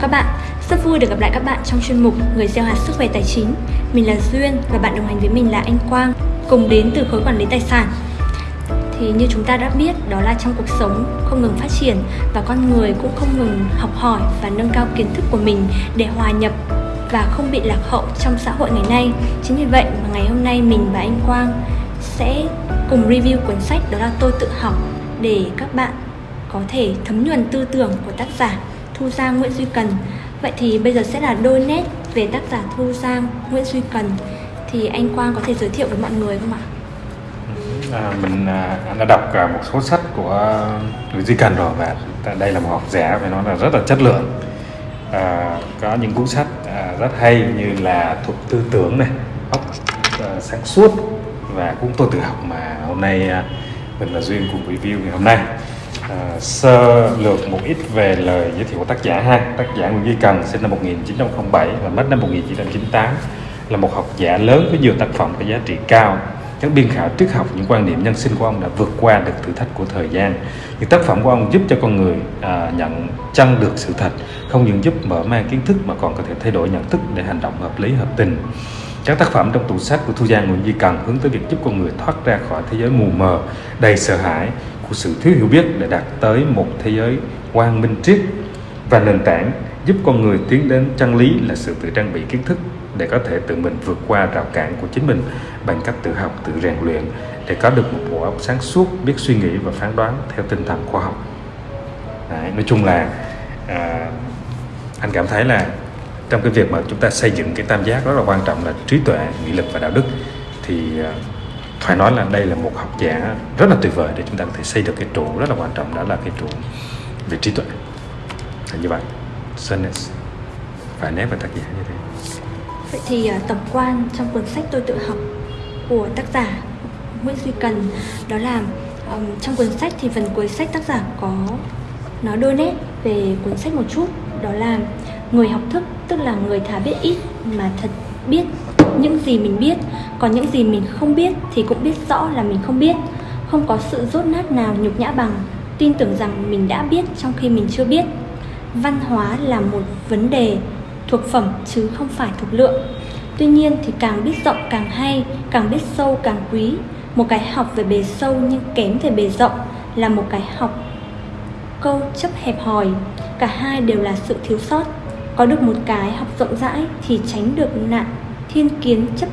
các bạn, rất vui được gặp lại các bạn trong chuyên mục Người gieo hạt sức khỏe tài chính. Mình là Duyên và bạn đồng hành với mình là anh Quang, cùng đến từ khối quản lý tài sản. Thì như chúng ta đã biết, đó là trong cuộc sống không ngừng phát triển và con người cũng không ngừng học hỏi và nâng cao kiến thức của mình để hòa nhập và không bị lạc hậu trong xã hội ngày nay. Chính vì vậy mà ngày hôm nay mình và anh Quang sẽ cùng review cuốn sách đó là Tôi tự học để các bạn có thể thấm nhuần tư tưởng của tác giả Thu Giang Nguyễn Duy Cần. Vậy thì bây giờ sẽ là đôi nét về tác giả Thu Giang Nguyễn Duy Cần. Thì anh Quang có thể giới thiệu với mọi người không ạ? À, mình à, đã đọc cả một số sách của Nguyễn Duy Cần rồi và đây là một học giả phải nói là rất là chất lượng. À, có những cuốn sách à, rất hay như là thuộc tư tưởng này, óc à, sáng suốt và cũng tôi tự học mà hôm nay à, mình là duyên cùng review ngày hôm nay à, sơ lược một ít về lời giới thiệu của tác giả ha. Tác giả Nguyễn Duy Cần sinh năm 1907 và mất năm 1998 là một học giả lớn với nhiều tác phẩm có giá trị cao. Các biên khảo triết học những quan điểm nhân sinh của ông đã vượt qua được thử thách của thời gian. Những tác phẩm của ông giúp cho con người à, nhận chân được sự thật. Không những giúp mở mang kiến thức mà còn có thể thay đổi nhận thức để hành động hợp lý hợp tình. Các tác phẩm trong tủ sách của Thu Giang Nguyễn Duy Cần hướng tới việc giúp con người thoát ra khỏi thế giới mù mờ, đầy sợ hãi của sự thiếu hiểu biết để đạt tới một thế giới quang minh triết và nền tảng giúp con người tiến đến chân lý là sự tự trang bị kiến thức để có thể tự mình vượt qua rào cản của chính mình bằng cách tự học, tự rèn luyện để có được một bộ óc sáng suốt, biết suy nghĩ và phán đoán theo tinh thần khoa học. Đấy, nói chung là à, anh cảm thấy là trong cái việc mà chúng ta xây dựng cái tam giác rất là quan trọng là trí tuệ nghị lực và đạo đức thì à, phải nói là đây là một học giả rất là tuyệt vời để chúng ta có thể xây được cái trụ rất là quan trọng đó là cái trụ về trí tuệ. Là như vậy. Sunnis phải nét về tác giả như thế. Vậy thì uh, tổng quan trong cuốn sách tôi tự học của tác giả Nguyễn Duy Cần đó là um, trong cuốn sách thì phần cuối sách tác giả có nói đôi nét về cuốn sách một chút đó là người học thức tức là người thà biết ít mà thật biết những gì mình biết. Còn những gì mình không biết thì cũng biết rõ là mình không biết. Không có sự rốt nát nào nhục nhã bằng. Tin tưởng rằng mình đã biết trong khi mình chưa biết. Văn hóa là một vấn đề thuộc phẩm chứ không phải thuộc lượng. Tuy nhiên thì càng biết rộng càng hay, càng biết sâu càng quý. Một cái học về bề sâu nhưng kém về bề rộng là một cái học câu chấp hẹp hòi. Cả hai đều là sự thiếu sót. Có được một cái học rộng rãi thì tránh được nạn thiên kiến chấp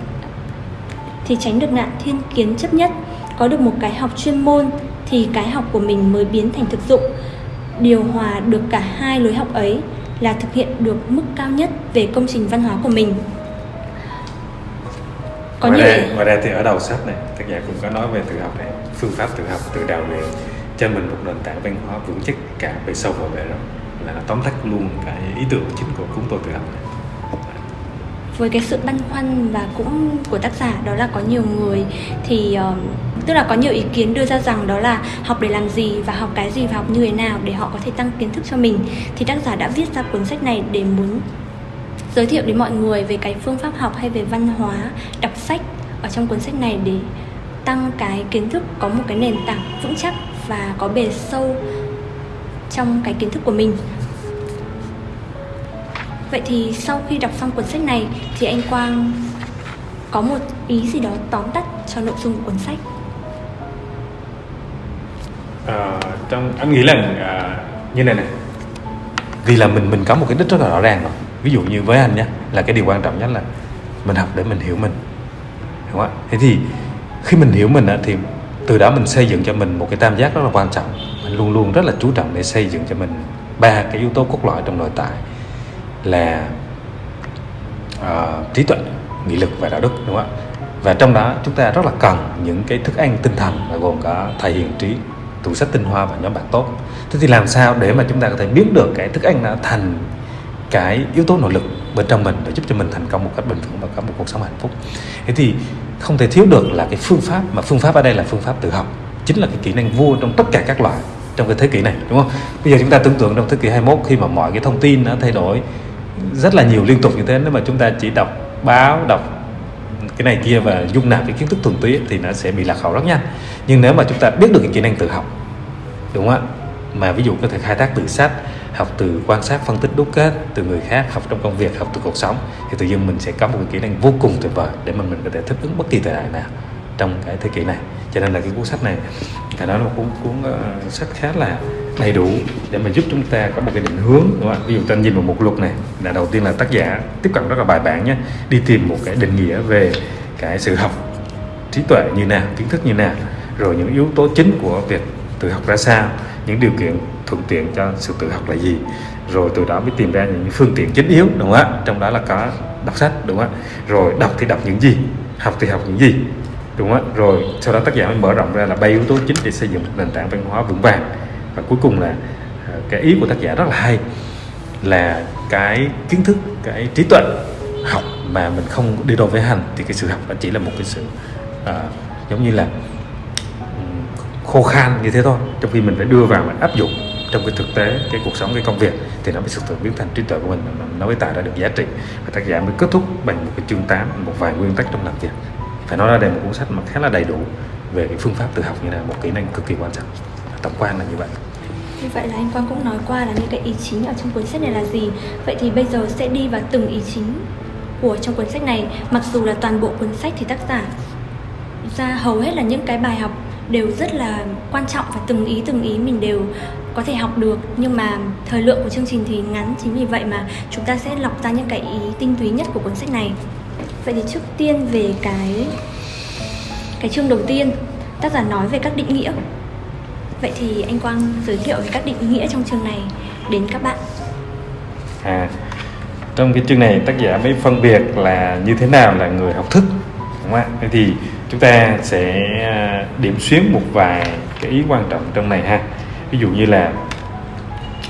thì tránh được nạn thiên kiến chấp nhất. Có được một cái học chuyên môn thì cái học của mình mới biến thành thực dụng. Điều hòa được cả hai lối học ấy là thực hiện được mức cao nhất về công trình văn hóa của mình. Có ngoài, đây, ngoài đây thì ở đầu sách này tác giả cũng có nói về tự học này phương pháp tự học tự đào luyện cho mình một nền tảng văn hóa vững chắc cả về sâu và về rộng là tóm tắt luôn cái ý tưởng chính của chúng tôi tự học này với cái sự băn khoăn và cũng của tác giả đó là có nhiều người thì uh, tức là có nhiều ý kiến đưa ra rằng đó là học để làm gì và học cái gì và học như thế nào để họ có thể tăng kiến thức cho mình. Thì tác giả đã viết ra cuốn sách này để muốn giới thiệu đến mọi người về cái phương pháp học hay về văn hóa đọc sách ở trong cuốn sách này để tăng cái kiến thức có một cái nền tảng vững chắc và có bề sâu trong cái kiến thức của mình. Vậy thì sau khi đọc xong cuốn sách này thì anh Quang có một ý gì đó tóm tắt cho nội dung của cuốn sách? À, trong anh nghĩ là à, như này này vì là mình mình có một cái đích rất là rõ ràng rồi. Ví dụ như với anh nhé là cái điều quan trọng nhất là mình học để mình hiểu mình. Đúng không ạ? Thế thì khi mình hiểu mình thì từ đó mình xây dựng cho mình một cái tam giác rất là quan trọng. Mình luôn luôn rất là chú trọng để xây dựng cho mình ba cái yếu tố cốt lõi trong nội tại là uh, trí tuệ nghị lực và đạo đức đúng không ạ? Và trong đó chúng ta rất là cần những cái thức ăn tinh thần và gồm có thầy hiền trí tủ sách tinh hoa và nhóm bạn tốt. Thế thì làm sao để mà chúng ta có thể biến được cái thức ăn đó thành cái yếu tố nội lực bên trong mình để giúp cho mình thành công một cách bình thường và có một cuộc sống hạnh phúc? Thế thì không thể thiếu được là cái phương pháp mà phương pháp ở đây là phương pháp tự học chính là cái kỹ năng vua trong tất cả các loại trong cái thế kỷ này đúng không? Bây giờ chúng ta tưởng tượng trong thế kỷ 21 khi mà mọi cái thông tin nó thay đổi rất là nhiều liên tục như thế. Nếu mà chúng ta chỉ đọc báo, đọc cái này kia và dung nạp cái kiến thức thuần túy thì nó sẽ bị lạc hậu rất nhanh nhưng nếu mà chúng ta biết được cái kỹ năng tự học, đúng không ạ? Mà ví dụ có thể khai thác từ sách, học từ quan sát, phân tích đúc kết, từ người khác, học trong công việc, học từ cuộc sống, thì tự nhiên mình sẽ có một cái kỹ năng vô cùng tuyệt vời để mà mình có thể thích ứng bất kỳ thời đại nào trong cái thế kỷ này cho nên là cái cuốn sách này phải nói là một cuốn cuốn uh, sách khá là đầy đủ để mà giúp chúng ta có một cái định hướng đúng không ví dụ ta nhìn vào một lục này là đầu tiên là tác giả tiếp cận rất là bài bản nhé đi tìm một cái định nghĩa về cái sự học trí tuệ như nào kiến thức như nào rồi những yếu tố chính của việc tự học ra sao những điều kiện thuận tiện cho sự tự học là gì rồi từ đó mới tìm ra những phương tiện chính yếu đúng không ạ? Trong đó là có đọc sách đúng không ạ? Rồi đọc thì đọc những gì học thì học những gì đúng không rồi sau đó tác giả mới mở rộng ra là ba yếu tố chính để xây dựng một nền tảng văn hóa vững vàng. Và cuối cùng là à, cái ý của tác giả rất là hay là cái kiến thức cái trí tuệ học mà mình không đi đôi với hành thì cái sự học nó chỉ là một cái sự uh, giống như là khô khan như thế thôi. Trong khi mình phải đưa vào mình áp dụng trong cái thực tế cái cuộc sống cái công việc thì nó mới thực sự biến thành trí tuệ của mình nó mới tạo ra được giá trị. Và tác giả mới kết thúc bằng một cái chương 8 một vài nguyên tắc trong làm việc phải nói ra đây một cuốn sách mà khá là đầy đủ về cái phương pháp tự học như là một kỹ năng cực kỳ quan trọng. Tổng quan là như vậy. Như vậy là anh Quang cũng nói qua là những cái ý chính ở trong cuốn sách này là gì. Vậy thì bây giờ sẽ đi vào từng ý chính của trong cuốn sách này. Mặc dù là toàn bộ cuốn sách thì tác giả ra hầu hết là những cái bài học đều rất là quan trọng và từng ý từng ý mình đều có thể học được. Nhưng mà thời lượng của chương trình thì ngắn, chính vì vậy mà chúng ta sẽ lọc ra những cái ý tinh túy nhất của cuốn sách này vậy thì trước tiên về cái cái chương đầu tiên tác giả nói về các định nghĩa. Vậy thì anh quang giới thiệu về các định nghĩa trong chương này đến các bạn. À trong cái chương này tác giả mới phân biệt là như thế nào là người học thức đúng không ạ? Thế thì chúng ta sẽ à, điểm xuyến một vài cái ý quan trọng trong này ha. Ví dụ như là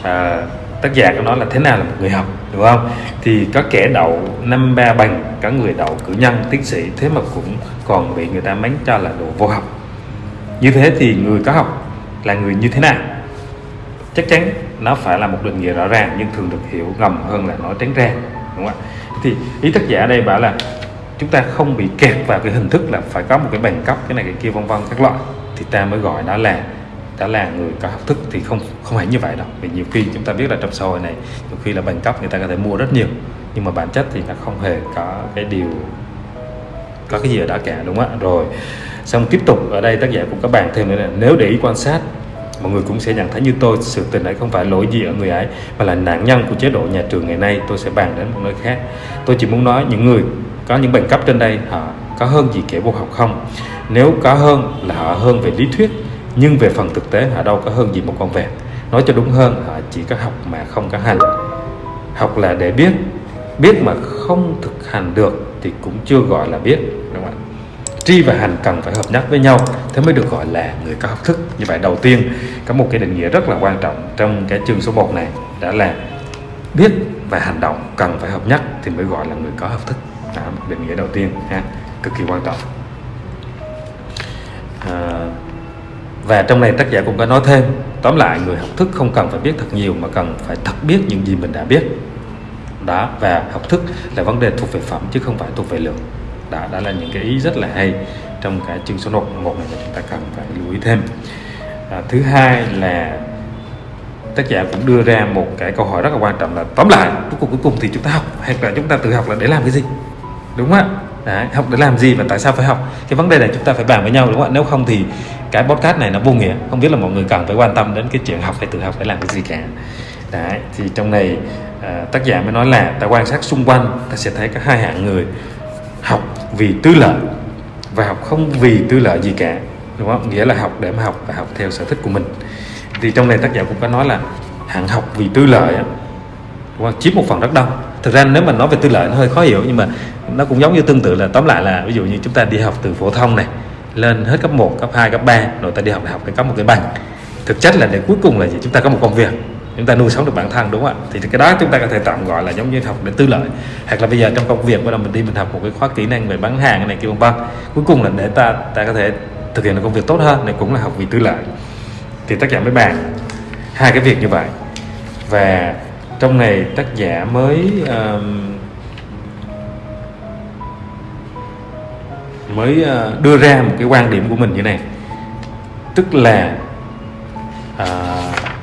à, tác giả có nói là thế nào là một người học, đúng không? Thì có kẻ đậu năm ba bằng, có người đậu cử nhân, tiến sĩ, thế mà cũng còn bị người ta mắng cho là đồ vô học. Như thế thì người có học là người như thế nào? Chắc chắn nó phải là một định nghĩa rõ ràng, nhưng thường được hiểu ngầm hơn là nói tránh ra, đúng không ạ? Thì ý tác giả đây bảo là chúng ta không bị kẹt vào cái hình thức là phải có một cái bằng cấp, cái này cái kia, vân vân các loại. Thì ta mới gọi nó là đã là người có học thức thì không không hẳn như vậy đâu. Vì nhiều khi chúng ta biết là trong xã hội này, nhiều khi là bằng cấp người ta có thể mua rất nhiều, nhưng mà bản chất thì nó không hề có cái điều, có cái gì ở đó cả, đúng không ạ? Rồi, xong tiếp tục, ở đây tác giả cũng có bàn thêm nữa là nếu để ý quan sát, mọi người cũng sẽ nhận thấy như tôi, sự tình ấy không phải lỗi gì ở người ấy, mà là nạn nhân của chế độ nhà trường ngày nay tôi sẽ bàn đến một nơi khác. Tôi chỉ muốn nói những người có những bằng cấp trên đây, họ có hơn gì kẻ vô học không? Nếu có hơn là họ hơn về lý thuyết nhưng về phần thực tế họ đâu có hơn gì một con vẹt. Nói cho đúng hơn họ chỉ có học mà không có hành. Học là để biết. Biết mà không thực hành được thì cũng chưa gọi là biết đúng không ạ? Tri và hành cần phải hợp nhất với nhau thế mới được gọi là người có học thức. Như vậy đầu tiên có một cái định nghĩa rất là quan trọng trong cái chương số 1 này đã là biết và hành động cần phải hợp nhất thì mới gọi là người có học thức. Đó, định nghĩa đầu tiên ha cực kỳ quan trọng. À, và trong này tác giả cũng có nói thêm. Tóm lại người học thức không cần phải biết thật nhiều mà cần phải thật biết những gì mình đã biết. Đó và học thức là vấn đề thuộc về phẩm chứ không phải thuộc về lượng. Đó đó là những cái ý rất là hay trong cái chương số 1 một này mà chúng ta cần phải lưu ý thêm. À, thứ hai là tác giả cũng đưa ra một cái câu hỏi rất là quan trọng là tóm lại cuối cùng cuối cùng thì chúng ta học hay là chúng ta tự học là để làm cái gì? Đúng không ạ? Đấy, học để làm gì và tại sao phải học? Cái vấn đề này chúng ta phải bàn với nhau đúng không ạ? Nếu không thì cái podcast này nó vô nghĩa. Không biết là mọi người cần phải quan tâm đến cái chuyện học hay tự học phải làm cái gì cả. Đấy, thì trong này à, tác giả mới nói là ta quan sát xung quanh ta sẽ thấy có hai hạng người học vì tư lợi và học không vì tư lợi gì cả đúng không? Nghĩa là học để mà học và học theo sở thích của mình. Thì trong này tác giả cũng có nói là hạng học vì tư lợi đúng không? chiếm một phần rất đông. Thực ra nếu mà nói về tư lợi nó hơi khó hiểu nhưng mà nó cũng giống như tương tự là tóm lại là ví dụ như chúng ta đi học từ phổ thông này lên hết cấp 1, cấp 2, cấp 3 rồi ta đi học đại học để có một cái bằng. Thực chất là để cuối cùng là gì? Chúng ta có một công việc chúng ta nuôi sống được bản thân đúng không ạ? Thì cái đó chúng ta có thể tạm gọi là giống như học để tư lợi. Hoặc là bây giờ trong công việc bắt đầu mình đi mình học một cái khóa kỹ năng về bán hàng này kia vân vân. Cuối cùng là để ta ta có thể thực hiện được công việc tốt hơn này cũng là học vì tư lợi. Thì tác giả mới bàn hai cái việc như vậy. Và trong này tác giả mới uh, mới ờ, đưa ra một cái quan điểm của mình như này. Tức là à,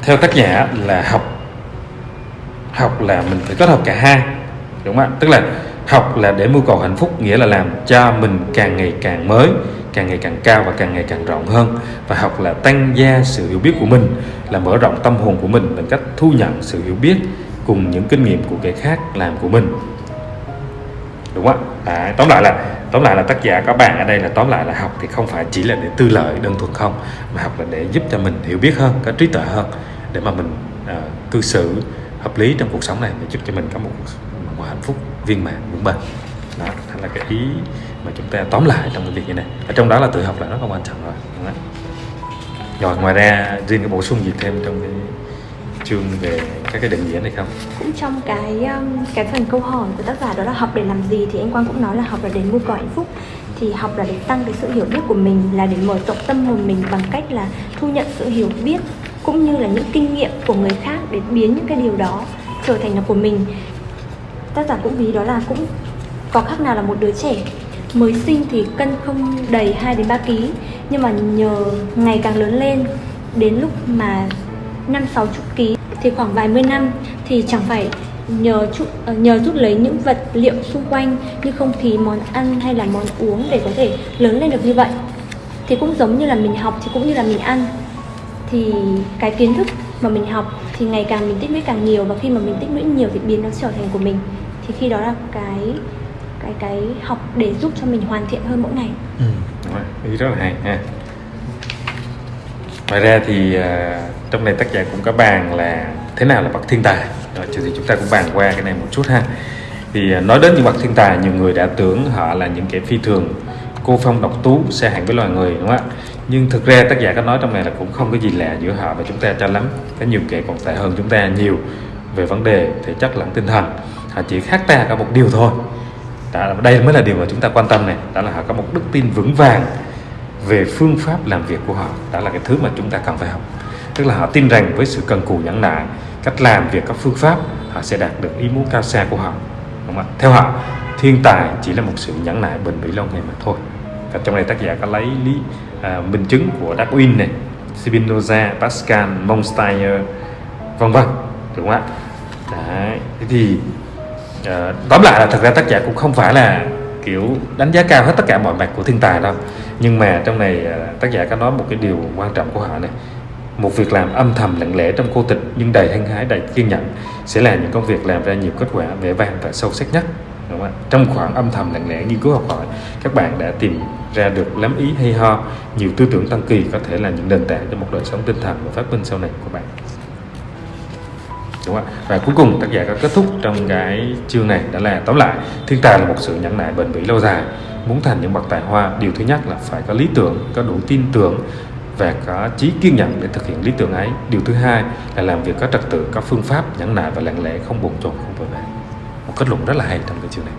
theo tác giả là học học là mình phải kết hợp cả hai đúng không ạ? Tức là học là để mưu cầu hạnh phúc nghĩa là làm cho mình càng ngày càng mới càng ngày càng cao và càng ngày càng rộng hơn. Và học là tăng gia sự hiểu biết của mình là mở rộng tâm hồn của mình bằng cách thu nhận sự hiểu biết cùng những kinh nghiệm của kẻ khác làm của mình đúng không? Ạ à, tóm lại là tóm lại là tác giả có bạn ở đây là tóm lại là học thì không phải chỉ là để tư lợi đơn thuần không mà học là để giúp cho mình hiểu biết hơn có trí tuệ hơn để mà mình uh, cư xử hợp lý trong cuộc sống này để giúp cho mình có một, một hạnh phúc viên mãn vững bền. Đó đó là cái ý mà chúng ta tóm lại trong cái việc như này ở trong đó là tự học là rất là quan trọng rồi đúng không? rồi ngoài ra riêng cái bổ sung gì thêm trong cái chương về các cái định nghĩa này không? Cũng trong cái um, cái phần câu hỏi của tác giả đó là học để làm gì thì anh Quang cũng nói là học là để mưu cầu hạnh phúc. Thì học là để tăng cái sự hiểu biết của mình là để mở rộng tâm hồn mình bằng cách là thu nhận sự hiểu biết cũng như là những kinh nghiệm của người khác để biến những cái điều đó trở thành là của mình. Tác giả cũng ví đó là cũng có khác nào là một đứa trẻ mới sinh thì cân không đầy 2 đến 3 kg nhưng mà nhờ ngày càng lớn lên đến lúc mà năm sáu chục ký thì khoảng vài mươi năm thì chẳng phải nhờ chút, ờ, nhờ rút lấy những vật liệu xung quanh như không khí món ăn hay là món uống để có thể lớn lên được như vậy. Thì cũng giống như là mình học thì cũng như là mình ăn. Thì cái kiến thức mà mình học thì ngày càng mình tích lũy càng nhiều và khi mà mình tích lũy nhiều thì biến nó trở thành của mình. Thì khi đó là cái cái cái học để giúp cho mình hoàn thiện hơn mỗi ngày. Ừ, ý rất là hay ha. Ngoài ra thì uh, trong này tác giả cũng có bàn là thế nào là bậc thiên tài. Rồi thì chúng ta cũng bàn qua cái này một chút ha. Thì à, nói đến những bậc thiên tài nhiều người đã tưởng họ là những kẻ phi thường cô phong độc tú xa hẳn với loài người đúng không ạ? Nhưng thực ra tác giả có nói trong này là cũng không có gì lạ giữa họ và chúng ta cho lắm. Có nhiều kẻ còn tệ hơn chúng ta nhiều về vấn đề thể chất lẫn tinh thần. Họ chỉ khác ta có một điều thôi. Đó, đây mới là điều mà chúng ta quan tâm này. Đó là họ có một đức tin vững vàng về phương pháp làm việc của họ. Đó là cái thứ mà chúng ta cần phải học tức là họ tin rằng với sự cần cù nhẫn nại cách làm việc các phương pháp họ sẽ đạt được ý muốn cao xa của họ. Đúng không? theo họ thiên tài chỉ là một sự nhẫn nại bền bỉ lâu ngày mà thôi. Và trong này tác giả có lấy lý à, minh chứng của Darwin này Spinoza, Pascal, Montesquieu vân vân. Đúng không ạ? Đấy. thế thì à, tóm lại là thật ra tác giả cũng không phải là kiểu đánh giá cao hết tất cả mọi mặt của thiên tài đâu. Nhưng mà trong này à, tác giả có nói một cái điều quan trọng của họ này một việc làm âm thầm, lặng lẽ trong cô tịch, nhưng đầy hăng hái, đầy kiên nhẫn sẽ là những công việc làm ra nhiều kết quả vẻ vang và sâu sắc nhất, đúng không? trong khoảng âm thầm, lặng lẽ nghiên cứu học hỏi, các bạn đã tìm ra được lắm ý hay ho, nhiều tư tưởng tăng kỳ có thể là những nền tảng cho một đời sống tinh thần và phát minh sau này của bạn đúng không ạ và cuối cùng, tác giả có kết thúc trong cái chương này đó là, tóm lại, thiên tài là một sự nhẫn nại bền bỉ lâu dài, muốn thành những bậc tài hoa, điều thứ nhất là phải có lý tưởng, có đủ tin tưởng và có trí kiên nhẫn để thực hiện lý tưởng ấy. Điều thứ hai là làm việc có trật tự có phương pháp nhẫn nại và lặng lẽ không bồn chồn không vội vã một kết luận rất là hay trong cái chương này.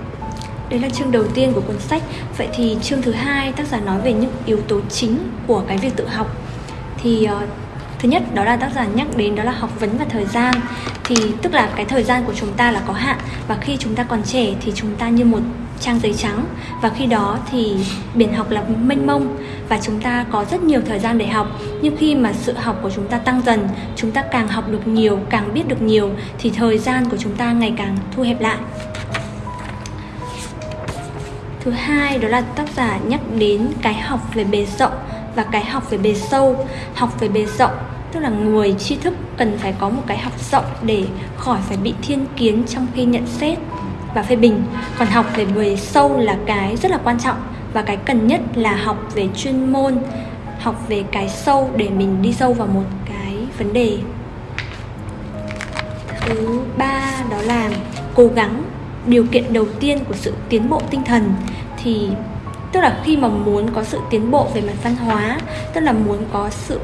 Đấy là chương đầu tiên của cuốn sách. Vậy thì chương thứ hai tác giả nói về những yếu tố chính của cái việc tự học. Thì uh, thứ nhất đó là tác giả nhắc đến đó là học vấn và thời gian. Thì tức là cái thời gian của chúng ta là có hạn và khi chúng ta còn trẻ thì chúng ta như một trang giấy trắng. Và khi đó thì biển học là mênh mông và chúng ta có rất nhiều thời gian để học. Nhưng khi mà sự học của chúng ta tăng dần, chúng ta càng học được nhiều, càng biết được nhiều, thì thời gian của chúng ta ngày càng thu hẹp lại. Thứ hai, đó là tác giả nhắc đến cái học về bề rộng và cái học về bề sâu. Học về bề rộng, tức là người tri thức cần phải có một cái học rộng để khỏi phải bị thiên kiến trong khi nhận xét và phê bình. Còn học về người sâu là cái rất là quan trọng và cái cần nhất là học về chuyên môn, học về cái sâu để mình đi sâu vào một cái vấn đề. Thứ ba đó là cố gắng, điều kiện đầu tiên của sự tiến bộ tinh thần thì, tức là khi mà muốn có sự tiến bộ về mặt văn hóa, tức là muốn có sự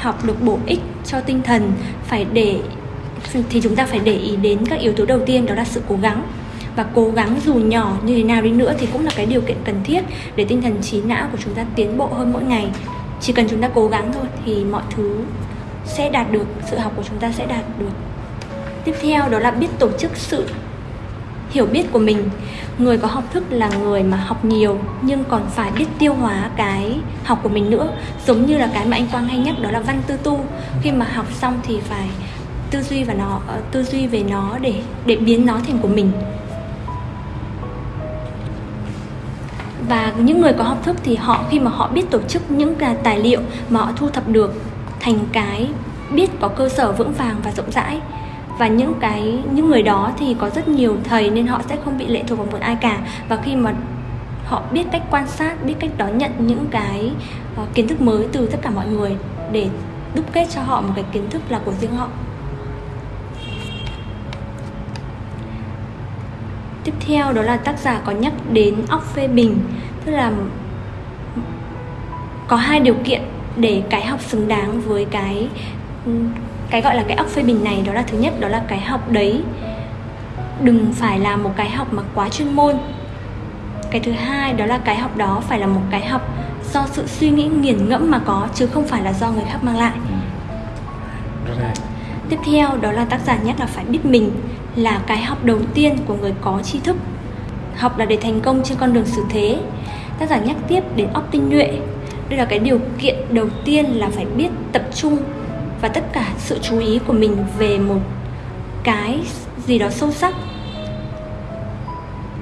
học được bổ ích cho tinh thần, phải để, thì chúng ta phải để ý đến các yếu tố đầu tiên, đó là sự cố gắng và cố gắng dù nhỏ như thế nào đi nữa thì cũng là cái điều kiện cần thiết để tinh thần trí não của chúng ta tiến bộ hơn mỗi ngày. Chỉ cần chúng ta cố gắng thôi thì mọi thứ sẽ đạt được, sự học của chúng ta sẽ đạt được. Tiếp theo đó là biết tổ chức sự hiểu biết của mình. Người có học thức là người mà học nhiều nhưng còn phải biết tiêu hóa cái học của mình nữa. Giống như là cái mà anh quang hay nhắc đó là văn tư tu. Khi mà học xong thì phải tư duy và nó ờ, tư duy về nó để để biến nó thành của mình. Và những người có học thức thì họ khi mà họ biết tổ chức những tài liệu mà họ thu thập được thành cái biết có cơ sở vững vàng và rộng rãi và những cái những người đó thì có rất nhiều thầy nên họ sẽ không bị lệ thuộc vào một ai cả. Và khi mà họ biết cách quan sát biết cách đón nhận những cái uh, kiến thức mới từ tất cả mọi người để đúc kết cho họ một cái kiến thức là của riêng họ. Tiếp theo đó là tác giả có nhắc đến óc phê bình, tức là có hai điều kiện để cái học xứng đáng với cái cái gọi là cái óc phê bình này. Đó là thứ nhất, đó là cái học đấy đừng phải là một cái học mà quá chuyên môn. Cái thứ hai, đó là cái học đó phải là một cái học do sự suy nghĩ nghiền ngẫm mà có, chứ không phải là do người khác mang lại tiếp theo đó là tác giả nhắc là phải biết mình là cái học đầu tiên của người có tri thức. Học là để thành công trên con đường xử thế. Tác giả nhắc tiếp đến óc tinh nhuệ. Đây là cái điều kiện đầu tiên là phải biết tập trung và tất cả sự chú ý của mình về một cái gì đó sâu sắc.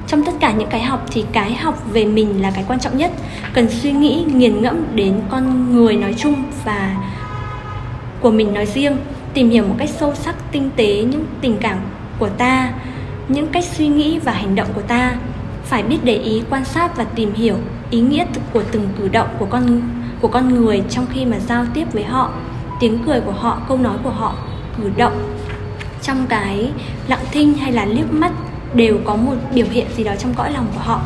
Trong tất cả những cái học thì cái học về mình là cái quan trọng nhất. Cần suy nghĩ nghiền ngẫm đến con người nói chung và của mình nói riêng tìm hiểu một cách sâu sắc, tinh tế những tình cảm của ta, những cách suy nghĩ và hành động của ta. Phải biết để ý, quan sát và tìm hiểu ý nghĩa của từng cử động của con của con người trong khi mà giao tiếp với họ, tiếng cười của họ, câu nói của họ, cử động. Trong cái lặng thinh hay là liếc mắt đều có một biểu hiện gì đó trong cõi lòng của họ.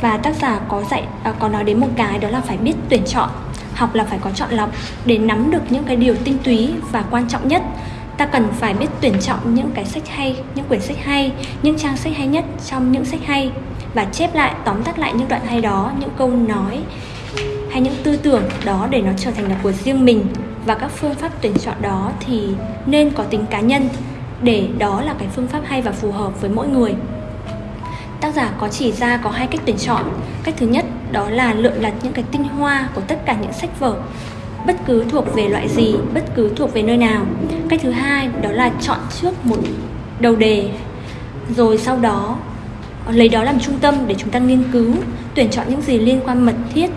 Và tác giả có dạy à, có nói đến một cái đó là phải biết tuyển chọn học là phải có chọn lọc để nắm được những cái điều tinh túy và quan trọng nhất. Ta cần phải biết tuyển chọn những cái sách hay, những quyển sách hay, những trang sách hay nhất trong những sách hay và chép lại, tóm tắt lại những đoạn hay đó, những câu nói hay những tư tưởng đó để nó trở thành là của riêng mình. Và các phương pháp tuyển chọn đó thì nên có tính cá nhân để đó là cái phương pháp hay và phù hợp với mỗi người. Tác giả có chỉ ra có hai cách tuyển chọn. Cách thứ nhất đó là lựa lặt những cái tinh hoa của tất cả những sách vở, bất cứ thuộc về loại gì, bất cứ thuộc về nơi nào. Cách thứ hai đó là chọn trước một đầu đề, rồi sau đó lấy đó làm trung tâm để chúng ta nghiên cứu, tuyển chọn những gì liên quan mật thiết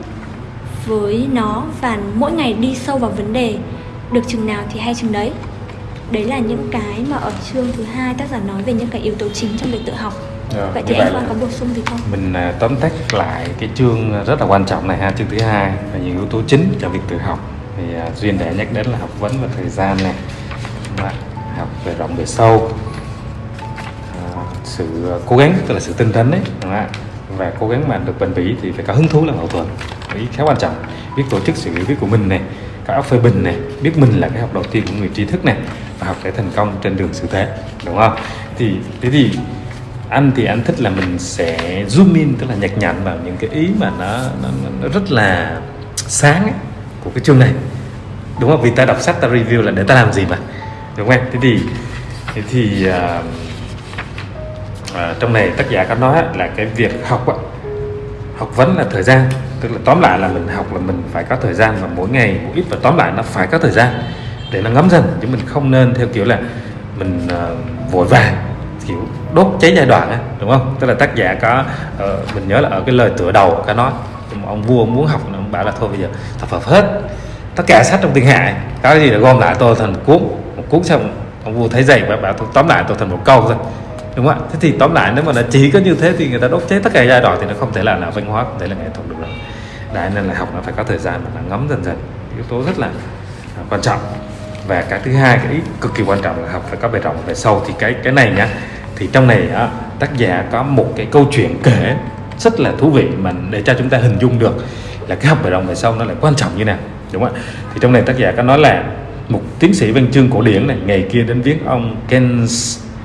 với nó và mỗi ngày đi sâu vào vấn đề, được chừng nào thì hay chừng đấy. Đấy là những cái mà ở chương thứ hai tác giả nói về những cái yếu tố chính trong việc tự học. Rồi, vậy như thì là Quang có bổ sung gì không? mình à, tóm tắt lại cái chương rất là quan trọng này ha chương thứ hai là những yếu tố chính cho việc tự học. Thì à, duyên đã nhắc đến là học vấn và thời gian này học về rộng về sâu. À, sự cố gắng tức là sự tinh tấn đấy và cố gắng mà được bền bỉ thì phải có hứng thú làm hậu thuẫn. Ý khá quan trọng biết tổ chức sự hiểu biết của mình này có óc phê bình này biết mình là cái học đầu tiên của người trí thức này và học để thành công trên đường sự thế đúng không? Thì thế thì anh thì anh thích là mình sẽ zoom in tức là nhặt nhạnh vào những cái ý mà nó nó, nó rất là sáng ấy, của cái chương này. Đúng không? Vì ta đọc sách ta review là để ta làm gì mà. Đúng không thế thì thế thì uh, uh, trong này tác giả có nói là cái việc học học vấn là thời gian. Tức là tóm lại là mình học là mình phải có thời gian và mỗi ngày một ít và tóm lại nó phải có thời gian để nó ngấm dần. Chứ mình không nên theo kiểu là mình uh, vội vàng kiểu đốt cháy giai đoạn á đúng không? Tức là tác giả có uh, mình nhớ là ở cái lời tựa đầu có nói ông vua muốn học ông bảo là thôi bây giờ tập hợp hết tất cả sách trong thiên hạ. Có cái gì là gom lại tôi thành một cuốn một cuốn xong ông vua thấy dày và bảo tôi tóm lại tôi thành một câu thôi. Đúng không ạ? Thế thì tóm lại nếu mà nó chỉ có như thế thì người ta đốt cháy tất cả giai đoạn thì nó không thể là là văn hóa không thể là nghệ thuật được rồi. Đấy nên là học nó phải có thời gian mà nó ngấm dần dần. Yếu tố rất là à, quan trọng. Và cái thứ hai cái ý cực kỳ quan trọng là học phải có bề rộng về sâu. Thì cái cái này nhá thì trong này á, tác giả có một cái câu chuyện kể rất là thú vị mà để cho chúng ta hình dung được là cái học bề đồng về sau nó lại quan trọng như nào đúng không ạ? Thì trong này tác giả có nói là một tiến sĩ văn chương cổ điển này ngày kia đến viếng ông Ken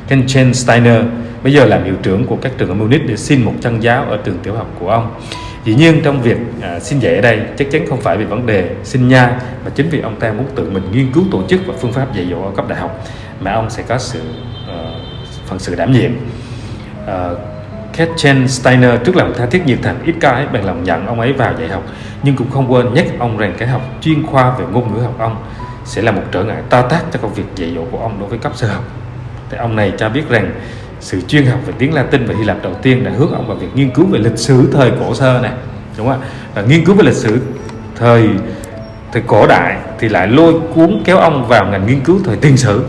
Kenchen Steiner bây giờ làm hiệu trưởng của các trường ở Munich để xin một chân giáo ở trường tiểu học của ông. Dĩ nhiên trong việc à, xin dạy ở đây chắc chắn không phải vì vấn đề xin nha mà chính vì ông ta muốn tự mình nghiên cứu tổ chức và phương pháp dạy dỗ ở cấp đại học mà ông sẽ có sự phần sự đảm nhiệm. Ờ, uh, Ketchen Steiner trước lòng tha thiết nhiệt thành ít cái bằng lòng nhận ông ấy vào dạy học. Nhưng cũng không quên nhắc ông rằng cái học chuyên khoa về ngôn ngữ học ông sẽ là một trở ngại to tác cho công việc dạy dỗ của ông đối với cấp sơ học. Thì ông này cho biết rằng sự chuyên học về tiếng Latin và Hy Lạp đầu tiên đã hướng ông vào việc nghiên cứu về lịch sử thời cổ sơ này. Đúng không ạ? Và nghiên cứu về lịch sử thời thời cổ đại thì lại lôi cuốn kéo ông vào ngành nghiên cứu thời tiền sử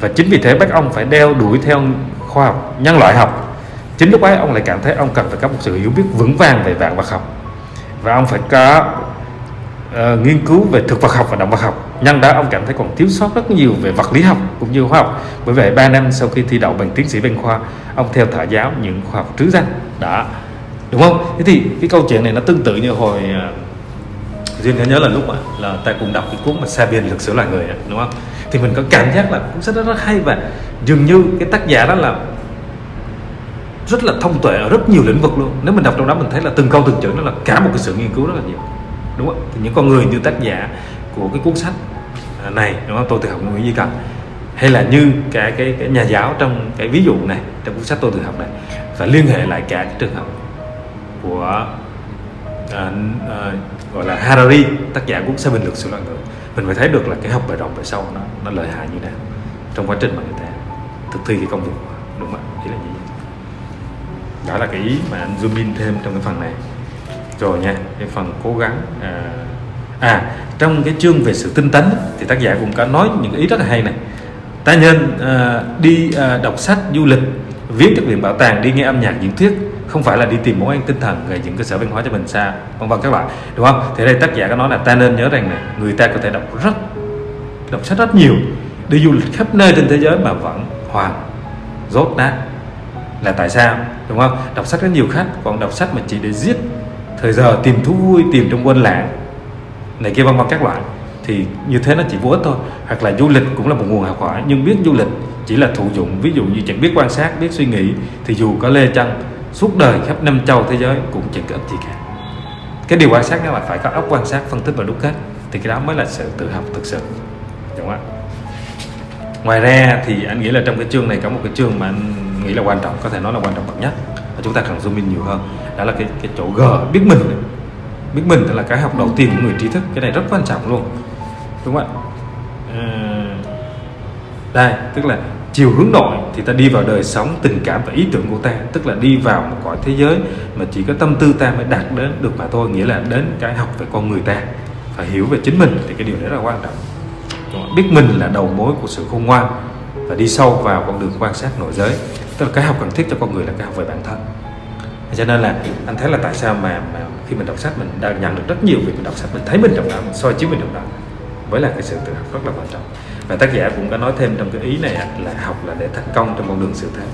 và chính vì thế bác ông phải đeo đuổi theo khoa học nhân loại học. Chính lúc ấy ông lại cảm thấy ông cần phải có một sự hiểu biết vững vàng về vạn vật học. Và ông phải có uh, nghiên cứu về thực vật học và động vật học. Nhân đó ông cảm thấy còn thiếu sót rất nhiều về vật lý học cũng như khoa học. Bởi vậy 3 năm sau khi thi đậu bằng tiến sĩ văn khoa ông theo thả giáo những khoa học trứ danh. Đã đúng không? Thế thì cái câu chuyện này nó tương tự như hồi uh, duyên nhớ là lúc mà là ta cùng đọc cái cuốn mà Sapiens lịch sử loài người đúng không? Thì mình có cảm giác là cuốn sách đó rất hay và dường như cái tác giả đó là rất là thông tuệ ở rất nhiều lĩnh vực luôn. Nếu mình đọc trong đó mình thấy là từng câu từng chữ nó là cả một cái sự nghiên cứu rất là nhiều đúng không thì những con người như tác giả của cái cuốn sách à, này đúng không? Tôi tự học Nguyễn Duy Cần hay là như cái cái cái nhà giáo trong cái ví dụ này trong cuốn sách tôi tự học này và liên hệ lại cả cái trường hợp của uh, uh, gọi là Harari tác giả cuốn Seven luận sự loạn người mình phải thấy được là cái học bài rộng về sâu nó nó lợi hại như thế nào trong quá trình mà người ta thực thi cái công việc đúng không ạ? Ý là gì đó là cái ý mà anh zoom in thêm trong cái phần này. Rồi nha cái phần cố gắng à, à trong cái chương về sự tinh tấn thì tác giả cũng có nói những ý rất là hay này. Ta nhân à, đi à, đọc sách du lịch viết các viện bảo tàng đi nghe âm nhạc diễn thuyết không phải là đi tìm món ăn tinh thần về những cơ sở văn hóa cho mình xa, vân vân các bạn đúng không? Thì đây tác giả có nói là ta nên nhớ rằng này người ta có thể đọc rất, đọc sách rất nhiều đi du lịch khắp nơi trên thế giới mà vẫn hoàn rốt nát. Là tại sao? Đúng không? Đọc sách rất nhiều khách còn đọc sách mà chỉ để giết thời giờ, tìm thú vui, tìm trong quên lãng. Này kia, vân vân các loại. Thì như thế nó chỉ vô ích thôi. Hoặc là du lịch cũng là một nguồn học hỏi, nhưng biết du lịch chỉ là thụ dụng. Ví dụ như chẳng biết quan sát, biết suy nghĩ, thì dù có lê chân suốt đời khắp năm châu thế giới cũng chẳng có ích gì cả. Cái điều quan sát đó là phải có óc quan sát phân tích và đúc kết. Thì cái đó mới là sự tự học thực sự. Đúng không ạ? Ngoài ra thì anh nghĩ là trong cái chương này có một cái chương mà anh nghĩ là quan trọng có thể nói là quan trọng bậc nhất và chúng ta cần zoom in nhiều hơn. Đó là cái cái chỗ g biết mình. Biết mình là cái học đầu tiên của người trí thức. Cái này rất quan trọng luôn. Đúng không ạ? À, đây tức là chiều hướng nội thì ta đi vào đời sống tình cảm và ý tưởng của ta tức là đi vào một cõi thế giới mà chỉ có tâm tư ta mới đạt đến được mà thôi nghĩa là đến cái học về con người ta phải hiểu về chính mình thì cái điều đấy rất là quan trọng. Biết mình là đầu mối của sự khôn ngoan và đi sâu vào con đường quan sát nội giới tức là cái học cần thiết cho con người là cái học về bản thân. Cho nên là anh thấy là tại sao mà, mà khi mình đọc sách mình đang nhận được rất nhiều việc mình đọc sách mình thấy mình trong đó mình soi chiếu mình trong đó với là cái sự tự học rất là quan trọng và tác giả cũng có nói thêm trong cái ý này là học là để thành công trong con đường sự thế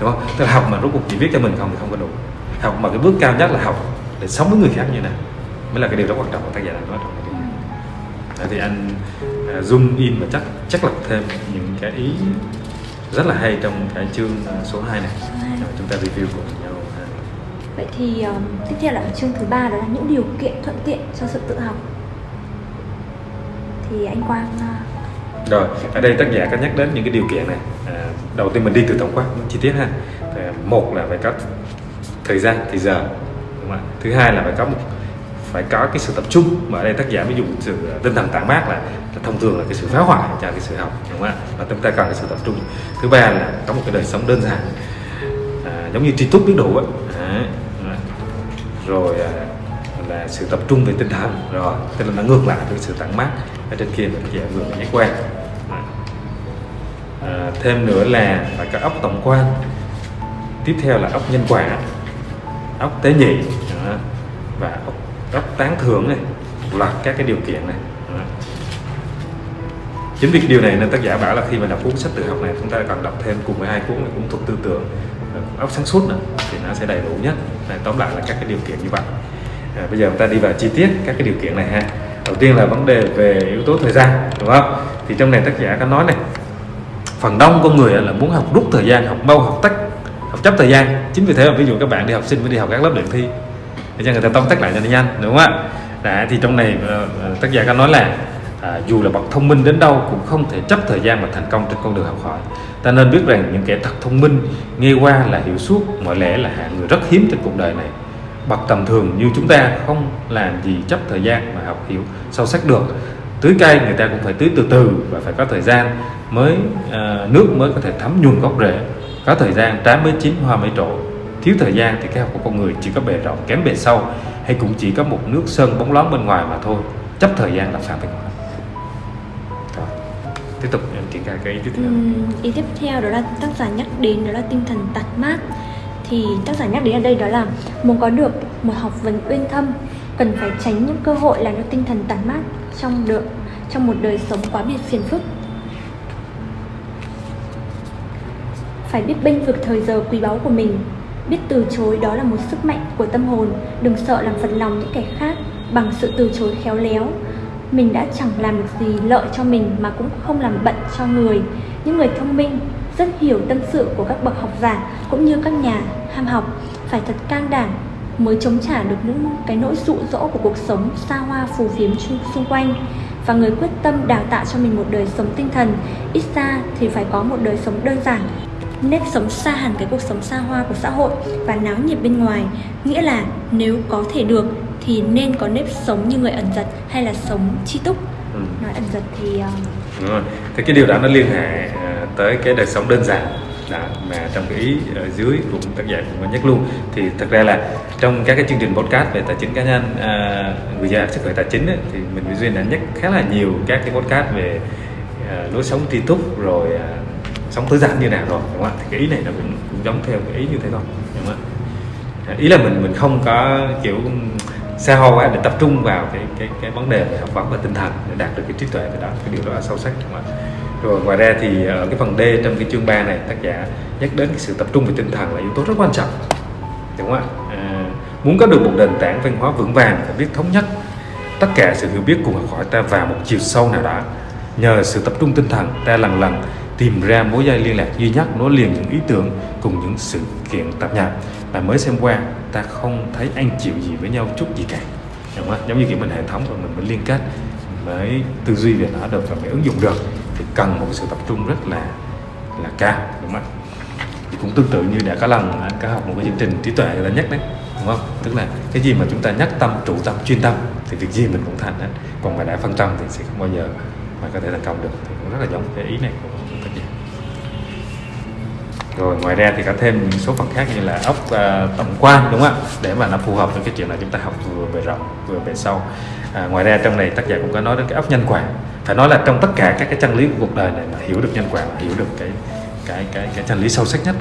đúng không? Tức là học mà rốt cuộc chỉ viết cho mình không thì không có đủ. Học mà cái bước cao nhất là học để sống với người khác như nào mới là cái điều rất quan trọng của tác giả đang nói trong cái điều này. Thì anh uh, zoom in và chắc chắc lọc thêm những cái ý rất là hay trong cái chương số 2 này. Rồi chúng ta review cùng nhau vậy thì um, tiếp theo là chương thứ ba đó là những điều kiện thuận tiện cho sự tự học. Thì anh Quang uh rồi ở đây tác giả có nhắc đến những cái điều kiện này. À, đầu tiên mình đi từ tổng quát chi tiết ha. Thì một là phải có thời gian thì giờ đúng không? thứ hai là phải có một phải có cái sự tập trung. Mà ở đây tác giả mới dùng sự à, tinh thần tản mát là, là thông thường là cái sự phá hoại cho cái sự học đúng không ạ? Và chúng ta cần cái sự tập trung. Thứ ba là có một cái đời sống đơn giản. À, giống như tri túc biết đủ ấy. À, rồi à, là sự tập trung về tinh thần. Rồi tức là nó ngược lại với sự tản mát ở trên kia mình giả vừa nhắc quen à, thêm nữa là phải có ốc tổng quan. Tiếp theo là ốc nhân quả ốc tế nhị và ốc ốc tán thưởng này loạt các cái điều kiện này chính vì điều này nên tác giả bảo là khi mà đọc cuốn sách tự học này chúng ta cần đọc thêm cùng với hai cuốn này cũng thuộc tư tưởng ờ, ốc sáng suốt nữa thì nó sẽ đầy đủ nhất. Này, tóm lại là các cái điều kiện như vậy. À, bây giờ chúng ta đi vào chi tiết các cái điều kiện này ha. Đầu tiên là vấn đề về yếu tố thời gian đúng không? Thì trong này tác giả có nói này phần đông con người là muốn học rút thời gian học mau học tách học chấp thời gian. Chính vì thế mà ví dụ các bạn đi học sinh mới đi học các lớp luyện thi để cho người ta tóm tắt lại cho nó nhanh đúng không ạ? Đã, thì trong này ờ, ờ, tác giả có nói là à, dù là bậc thông minh đến đâu cũng không thể chấp thời gian mà thành công trên con đường học hỏi. Ta nên biết rằng những kẻ thật thông minh nghe qua là hiểu suốt mọi lẽ là hạng người rất hiếm trên cuộc đời này. Bậc tầm thường như chúng ta không làm gì chấp thời gian mà học hiểu sâu sắc được tưới cây người ta cũng phải tưới từ từ và phải có thời gian mới à, nước mới có thể thấm nhuần gốc rễ. Có thời gian trái mới chín hoa mới trổ. Thiếu thời gian thì cái học của con người chỉ có bề rộng kém bề sâu hay cũng chỉ có một nước sơn bóng loáng bên ngoài mà thôi. Chấp thời gian là phạm văn hóa tiếp tục em triển khai cái ý tiếp theo. Ừ, ý tiếp theo đó là tác giả nhắc đến đó là tinh thần tạt mát. Thì tác giả nhắc đến ở đây đó là muốn có được một học vấn uyên thâm cần phải tránh những cơ hội làm cho tinh thần tản mát trong được trong một đời sống quá biệt phiền phức. Phải biết bênh vực thời giờ quý báu của mình, biết từ chối đó là một sức mạnh của tâm hồn, đừng sợ làm phật lòng những kẻ khác bằng sự từ chối khéo léo. Mình đã chẳng làm được gì lợi cho mình mà cũng không làm bận cho người. Những người thông minh, rất hiểu tâm sự của các bậc học giả cũng như các nhà ham học phải thật can đảm mới chống trả được những cái nỗi dụ dỗ của cuộc sống xa hoa phù phiếm xung- quanh và người quyết tâm đào tạo cho mình một đời sống tinh thần ít ra thì phải có một đời sống đơn giản nếp sống xa hẳn cái cuộc sống xa hoa của xã hội và náo nhiệt bên ngoài nghĩa là nếu có thể được thì nên có nếp sống như người ẩn giật hay là sống chi túc ừ. nói ẩn giật thì ờ, Đúng rồi. Thì cái điều đó nó liên hệ à, tới cái đời sống đơn giản là mà trong cái ý ở dưới cũng tác giả cũng có nhắc luôn. Thì thật ra là trong các cái chương trình podcast về tài chính cá nhân à, người già sức khỏe tài chính ấy, thì mình với duyên đã nhắc khá là nhiều các cái podcast về à, lối sống tri túc rồi à, sống tối giản như nào rồi đúng không ạ? Thì cái ý này nó cũng, cũng giống theo cái ý như thế thôi đúng không ạ? Ý là mình mình không có kiểu xa hoa quá để tập trung vào cái cái cái vấn đề về học vấn và tinh thần để đạt được cái trí tuệ về đó cái điều đó là sâu sắc đúng không ạ? Rồi ngoài ra thì ở cái phần D trong cái chương 3 này tác giả nhắc đến cái sự tập trung về tinh thần là yếu tố rất quan trọng đúng không ạ? À, muốn có được một nền tảng văn hóa vững vàng phải biết thống nhất tất cả sự hiểu biết cùng học hỏi ta vào một chiều sâu nào đó. Nhờ sự tập trung tinh thần ta lần lần tìm ra mối dây liên lạc duy nhất nối liền những ý tưởng cùng những sự kiện tạp nhạp. Mà mới xem qua ta không thấy anh chịu gì với nhau chút gì cả đúng không? giống như kiểu mình hệ thống và mình mới liên kết mới tư duy về nó được và mới ứng dụng được thì cần một sự tập trung rất là là cao đúng không ạ? Thì cũng tương tự như đã có lần anh có học một cái chương trình trí tuệ người ta nhắc đấy đúng không? Tức là cái gì mà chúng ta nhắc tâm trụ tâm chuyên tâm thì việc gì mình cũng thành hết. Còn mà đã phân tâm thì sẽ không bao giờ mà có thể thành công được. Thì cũng rất là giống cái ý này của tác giả rồi ngoài ra thì có thêm những số phần khác như là ốc à, tổng quan đúng không ạ? Để mà nó phù hợp với cái chuyện là chúng ta học vừa bề rộng vừa bề sâu. À, ngoài ra trong này tác giả cũng có nói đến cái ốc nhân quả phải nói là trong tất cả các cái chân lý của cuộc đời này mà hiểu được nhân quả mà hiểu được cái cái cái cái chân lý sâu sắc nhất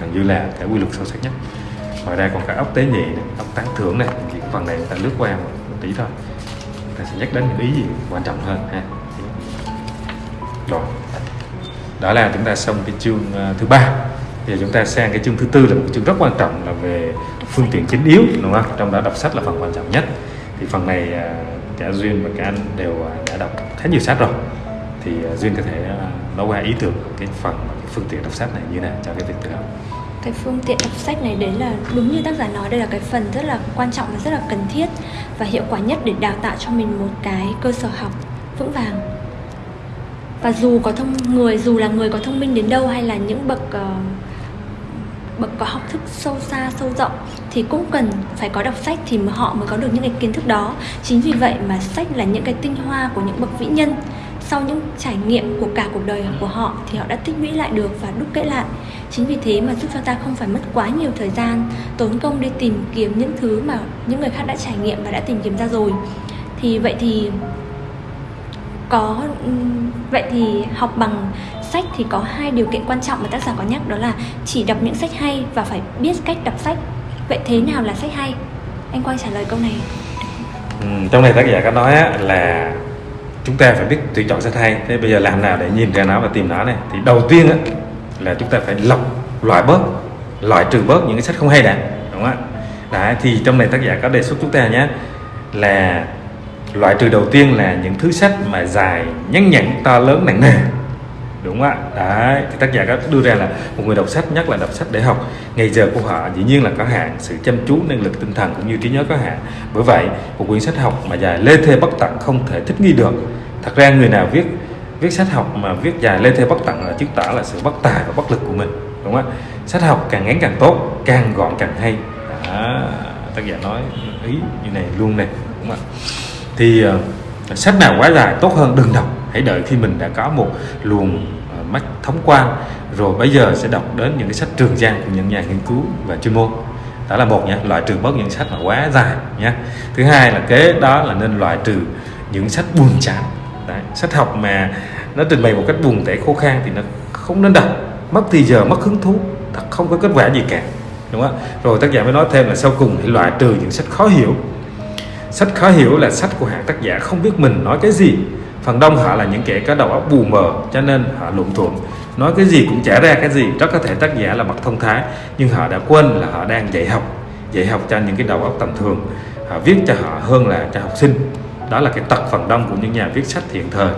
gần như là cái quy luật sâu sắc nhất. Ngoài ra còn cả ốc tế nhị này, ốc tán thưởng này thì phần này ta lướt qua một, một tí thôi. Ta sẽ nhắc đến những ý gì quan trọng hơn ha. Rồi. Đó là chúng ta xong cái chương ờ, thứ ba. Bây giờ chúng ta sang cái chương thứ tư là một chương rất quan trọng là về phương tiện chính yếu đúng không? Trong đó đọc sách là phần quan trọng nhất. Thì phần này ờ, cả duyên và cả anh đều ờ, khá nhiều sách rồi. Thì à, duyên có thể à, nói qua ý tưởng cái phần cái phương tiện đọc sách này như nào cho cái việc tự học? Cái phương tiện đọc sách này đấy là đúng như tác giả nói đây là cái phần rất là quan trọng và rất là cần thiết và hiệu quả nhất để đào tạo cho mình một cái cơ sở học vững vàng. Và dù có thông người dù là người có thông minh đến đâu hay là những bậc uh, bậc có học thức sâu xa sâu rộng thì cũng cần phải có đọc sách thì họ mới có được những cái kiến thức đó. Chính vì vậy mà sách là những cái tinh hoa của những bậc vĩ nhân. Sau những trải nghiệm của cả cuộc đời của họ thì họ đã tích lũy lại được và đúc kết lại. Chính vì thế mà giúp cho ta không phải mất quá nhiều thời gian, tốn công đi tìm kiếm những thứ mà những người khác đã trải nghiệm và đã tìm kiếm ra rồi. Thì vậy thì có vậy thì học bằng sách thì có hai điều kiện quan trọng mà tác giả có nhắc, đó là chỉ đọc những sách hay và phải biết cách đọc sách vậy thế nào là sách hay? Anh quang trả lời câu này. Ừ, trong này tác giả có nói là chúng ta phải biết tuyển chọn sách hay. Thế bây giờ làm nào để nhìn ra nó và tìm nó này? Thì đầu tiên á, là chúng ta phải lọc loại bớt loại trừ bớt những cái sách không hay đã đúng không ạ? Đấy, thì trong này tác giả có đề xuất chúng ta nhé là loại trừ đầu tiên là những thứ sách mà dài nhăn nhẵn to lớn nặng nề đúng ạ. Đấy thì tác giả đã đưa ra là một người đọc sách nhất là đọc sách để học. Ngày giờ của họ dĩ nhiên là có hạn sự chăm chú năng lực tinh thần cũng như trí nhớ có hạn. Bởi vậy một quyển sách học mà dài lê thê bất tận không thể thích nghi được. Thật ra người nào viết viết sách học mà viết dài lê thê bất tận là chứng tỏ là sự bất tài và bất lực của mình đúng không ạ? Sách học càng ngắn càng tốt càng gọn càng hay. Đó, tác giả nói ý như này luôn này đúng không ạ? Thì uh, sách nào quá dài tốt hơn đừng đọc hãy đợi khi mình đã có một luồng ờ, mắt thống quan rồi bây giờ sẽ đọc đến những cái sách trường giang của những nhà nghiên cứu và chuyên môn. Đó là một nhé loại trừ bớt những sách mà quá dài nhé thứ hai là kế đó là nên loại trừ những sách buồn chán. Đấy, sách học mà nó trình bày một cách buồn tẻ khô khan thì nó không nên đọc. Mất thì giờ mất hứng thú thật không có kết quả gì cả đúng không? Rồi tác giả mới nói thêm là sau cùng hãy loại trừ những sách khó hiểu. Sách khó hiểu là sách của hạng tác giả không biết mình nói cái gì phần đông họ là những kẻ có đầu óc bù mờ, cho nên họ luận thuộm. Nói cái gì cũng trả ra cái gì, rất có thể tác giả là mặt thông thái, nhưng họ đã quên là họ đang dạy học dạy học cho những cái đầu óc tầm thường. Họ viết cho họ hơn là cho học sinh. Đó là cái tật phần đông của những nhà viết sách hiện thời,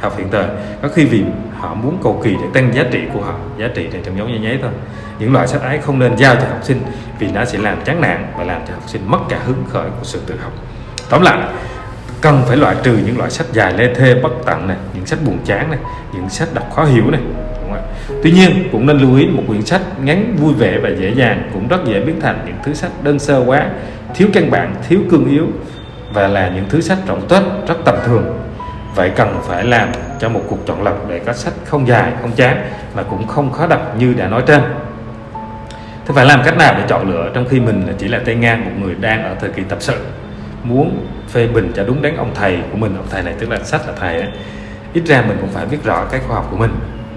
học hiện thời. Có khi vì họ muốn cầu kỳ để tăng giá trị của họ, giá trị để trong dấu nháy nháy thôi. Những loại sách ấy không nên giao cho học sinh, vì nó sẽ làm chán nản và làm cho học sinh mất cả hứng khởi của sự tự học. Tóm lại cần phải loại trừ những loại sách dài lê thê bất tận này những sách buồn chán này những sách đọc khó hiểu này Tuy nhiên cũng nên lưu ý một quyển sách ngắn vui vẻ và dễ dàng cũng rất dễ biến thành những thứ sách đơn sơ quá, thiếu căn bản, thiếu cương yếu và là những thứ sách trọng tết rất tầm thường. Vậy cần phải làm cho một cuộc chọn lọc để có sách không dài, không chán mà cũng không khó đọc như đã nói trên. Thế phải làm cách nào để chọn lựa trong khi mình chỉ là tay ngang một người đang ở thời kỳ tập sự muốn phê bình cho đúng đắn ông thầy của mình. Ông thầy này tức là sách là thầy ấy. ít ra mình cũng phải biết rõ cái khoa học của mình,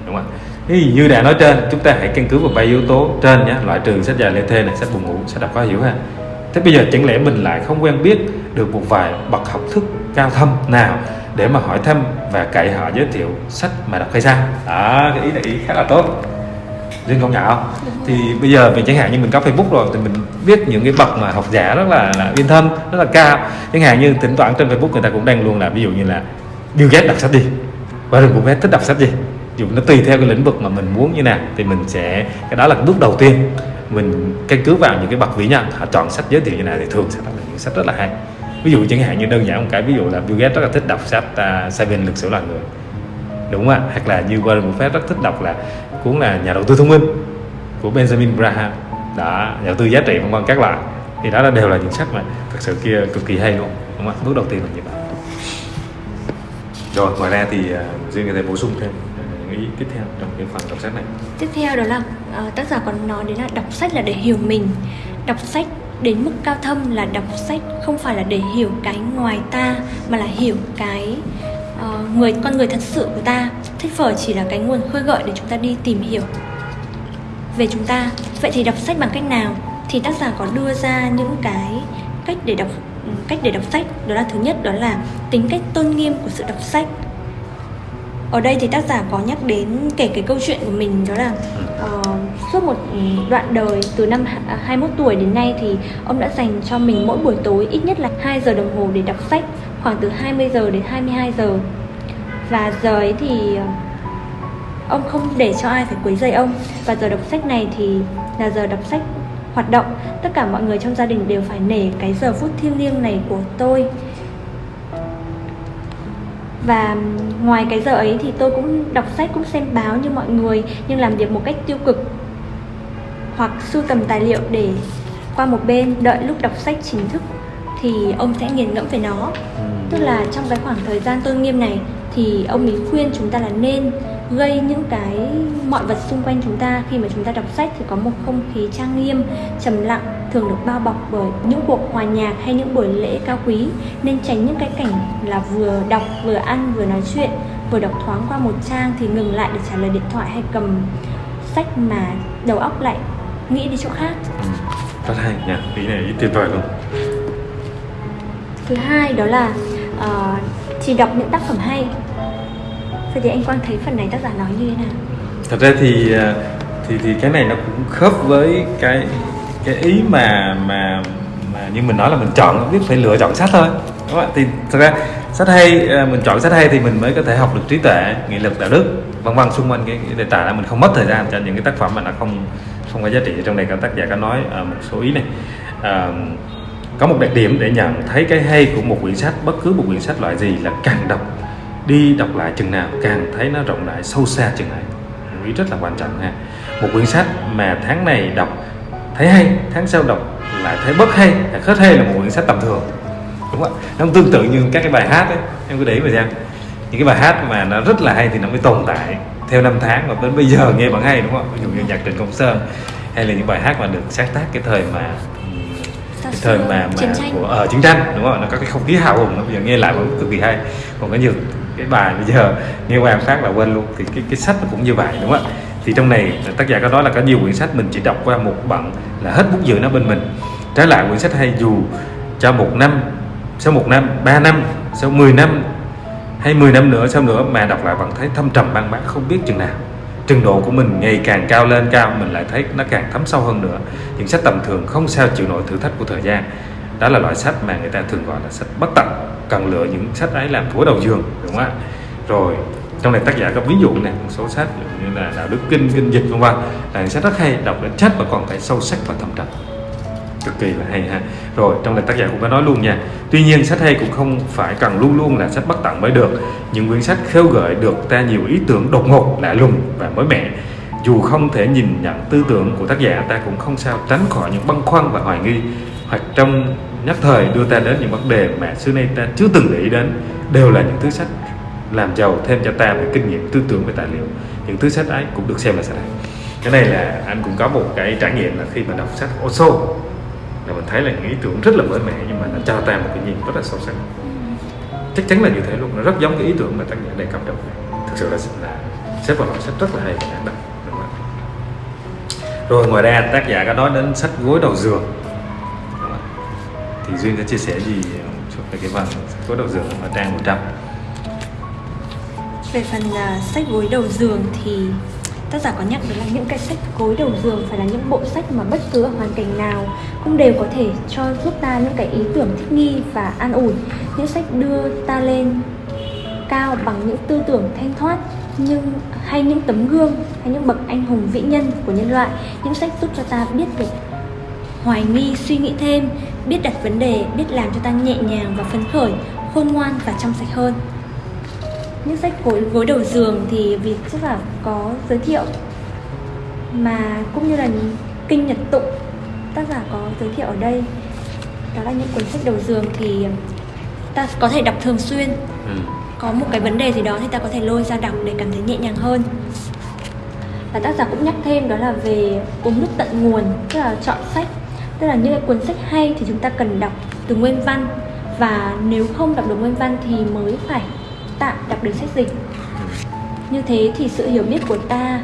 đúng không ạ? Như đã nói trên, chúng ta hãy căn cứ vào ba yếu tố trên nhé loại trừ sách dài lê thê này, sách buồn ngủ, sách đọc khó hiểu ha. Thế bây giờ chẳng lẽ mình lại không quen biết được một vài bậc học thức cao thâm nào để mà hỏi thăm và cậy họ giới thiệu sách mà đọc hay sao? Đó, cái ý này ý khá là tốt riêng công nhận không thì bây giờ mình chẳng hạn như mình có facebook rồi thì mình biết những cái bậc mà học giả rất là là yên thân rất là cao. Chẳng hạn như thỉnh thoảng trên facebook người ta cũng đang luôn là ví dụ như là Bill Gates đọc sách gì và đừng Buffett thích đọc sách gì. Dù nó tùy theo cái lĩnh vực mà mình muốn như nào thì mình sẽ cái đó là bước đầu tiên. Mình căn cứ vào những cái bậc vĩ nhân họ chọn sách giới thiệu như nào thì thường sẽ là những sách rất là hay. Ví dụ chẳng hạn như đơn giản một cái ví dụ là Bill Gates rất là thích đọc sách uh, Seven lực sử loài người. Đúng không ạ? Hoặc là như Warren Buffett rất thích đọc là cuốn là nhà đầu tư thông minh của Benjamin Graham. Đã nhà đầu tư giá trị vân vân các loại. Thì đó là đều là những sách mà thật sự kia cực kỳ hay luôn. Đúng không ạ? Bước đầu tiên là như vậy. Rồi ngoài ra thì uh, riêng có thể bổ sung thêm ý tiếp theo trong cái phần đọc sách này. Tiếp theo đó là uh, tác giả còn nói đến là đọc sách là để hiểu mình. Đọc sách đến mức cao thâm là đọc sách không phải là để hiểu cái ngoài ta mà là hiểu cái uh, người con người thật sự của ta thích vở chỉ là cái nguồn khơi gợi để chúng ta đi tìm hiểu. Về chúng ta vậy thì đọc sách bằng cách nào? Thì tác giả có đưa ra những cái cách để đọc ừ, cách để đọc sách. Đó là thứ nhất đó là tính cách tôn nghiêm của sự đọc sách. Ở đây thì tác giả có nhắc đến kể cái câu chuyện của mình đó là uh, suốt một đoạn đời từ năm 21 à, tuổi đến nay thì ông đã dành cho mình mỗi buổi tối ít nhất là 2 giờ đồng hồ để đọc sách khoảng từ 20 giờ đến 22 giờ và giờ ấy thì ờ, ông không để cho ai phải quấy rầy ông. Và giờ đọc sách này thì là giờ đọc sách hoạt động. Tất cả mọi người trong gia đình đều phải nể cái giờ phút thiêng liêng này của tôi. Và ngoài cái giờ ấy thì tôi cũng đọc sách cũng xem báo như mọi người nhưng làm việc một cách tiêu cực hoặc sưu tầm tài liệu để qua một bên. Đợi lúc đọc sách chính thức thì ông sẽ nghiền ngẫm về nó. Ừ. tức là trong cái khoảng thời gian tôn nghiêm này thì ông ấy khuyên chúng ta là nên gây những cái mọi vật xung quanh chúng ta. Khi mà chúng ta đọc sách thì có một không khí trang nghiêm trầm lặng thường được bao bọc bởi những cuộc hòa nhạc hay những buổi lễ cao quý. Nên tránh những cái cảnh là vừa đọc vừa ăn vừa nói chuyện vừa đọc thoáng qua một trang thì ngừng lại để trả lời điện thoại hay cầm sách mà đầu óc lại nghĩ đi chỗ khác. Rất hay nha ý này ý tuyệt vời luôn. Thứ hai đó là uh, chỉ đọc những tác phẩm hay. Vậy thì anh Quang thấy phần này tác giả nói như thế nào? Thật ra thì à, thì thì cái này nó cũng khớp với cái cái ý mà mà mà như mình nói là mình chọn biết phải lựa chọn sách thôi. Đúng không? thì thật ra sách hay à, mình chọn sách hay thì mình mới có thể học được trí tuệ nghị lực đạo đức vân vân xung quanh cái, cái đề tài là mình không mất thời gian cho những cái tác phẩm mà nó không không có giá trị. Trong này các tác giả có nói uh, một số ý này. Uh, có một đặc điểm để nhận thấy cái hay của một quyển sách, bất cứ một quyển sách loại gì là càng đọc, đi đọc lại chừng nào càng thấy nó rộng rãi, sâu xa chừng này ý rất là quan trọng ha một quyển sách mà tháng này đọc thấy hay, tháng sau đọc lại thấy bất hay hết hay là một quyển sách tầm thường. Đúng không ạ? Nó tương tự như các cái bài hát ấy, em cứ để ý mà xem. Những cái bài hát mà nó rất là hay thì nó mới tồn tại theo năm tháng và đến bây giờ nghe vẫn hay, đúng không ví dụ như nhạc trịnh công sơn, hay là những bài hát mà được sáng tác cái thời mà cái thời mà, mà chiến tranh. của ở chiến tranh đúng không nó có cái không khí hào hùng nó bây giờ nghe lại vẫn cực kỳ hay. Còn có nhiều cái bài bây giờ nghe qua phát là quên luôn. Thì cái cái sách nó cũng như vậy đúng không ạ? Thì trong này tác giả có nói là có nhiều quyển sách mình chỉ đọc qua một bận là hết bút dự nó bên mình. Trái lại quyển sách hay dù cho một năm sau một năm ba năm sau 10 năm hay 10 năm nữa sau nữa mà đọc lại vẫn thấy thâm trầm băng bác không biết chừng nào trình độ của mình ngày càng cao lên, cao, mình lại thấy nó càng thấm sâu hơn nữa. Những sách tầm thường không sao chịu nổi thử thách của thời gian. Đó là loại sách mà người ta thường gọi là sách bất tận. Cần lựa những sách ấy làm thủa đầu giường, đúng không ạ? Rồi, trong này tác giả có ví dụ này một số sách như là đạo đức kinh kinh dịch, vân vân. Là những sách rất hay, đọc đến chết và còn phải sâu sắc và thâm trầm. Cực kỳ là hay ha rồi, trong này tác giả cũng có nói luôn nha. Tuy nhiên, sách hay cũng không phải cần luôn luôn là sách bất tận mới được. Những quyển sách khêu gợi được ta nhiều ý tưởng đột ngột, lạ lùng và mới mẻ. Dù không thể nhìn nhận tư tưởng của tác giả, ta cũng không sao tránh khỏi những băn khoăn và hoài nghi. Hoặc trong nhất thời đưa ta đến những vấn đề mà xưa nay ta chưa từng nghĩ đến, đều là những thứ sách làm giàu thêm cho ta về kinh nghiệm, tư tưởng về tài liệu. Những thứ sách ấy cũng được xem là sách hay. Cái này là anh cũng có một cái trải nghiệm là khi mà đọc sách Osho là mình thấy là những ý tưởng rất là mới mẻ nhưng mà nó cho ta một cái nhìn rất là sâu sắc. Chắc chắn là như thế luôn nó rất giống cái ý tưởng mà tác giả đề cập trong này thực sự là, là xếp vào loại sách rất là hay và đáng đọc rồi ngoài ra tác giả có nói đến sách gối đầu giường. Thì duyên có chia sẻ gì ờ, chút về cái phần sách gối đầu giường ở trang 100 về phần uh, sách gối đầu giường thì tác giả có nhắc đến là những cái sách gối đầu giường phải là những bộ sách mà bất cứ ở hoàn cảnh nào cũng đều có thể cho giúp ta những cái ý tưởng thích nghi và an ủi. Những sách đưa ta lên cao bằng những tư tưởng thanh thoát, nhưng, hay những tấm gương, hay những bậc anh hùng vĩ nhân của nhân loại. Những sách giúp cho ta biết được hoài nghi, suy nghĩ thêm, biết đặt vấn đề, biết làm cho ta nhẹ nhàng và phấn khởi, khôn ngoan và trong sạch hơn những sách gối gối đầu giường thì vì chắc là có giới thiệu. Mà cũng như là kinh nhật tụng tác giả có giới thiệu ở đây. Đó là những cuốn sách đầu giường thì ta có thể đọc thường xuyên. Ừ. có một cái vấn đề gì đó thì ta có thể lôi ra đọc để cảm thấy nhẹ nhàng hơn. Và tác giả cũng nhắc thêm đó là về uống nước tận nguồn tức là chọn sách. Tức là những cái cuốn sách hay thì chúng ta cần đọc từ nguyên văn. Và nếu không đọc được nguyên văn thì mới phải tạm đọc được sách dịch. Như thế thì sự hiểu biết của ta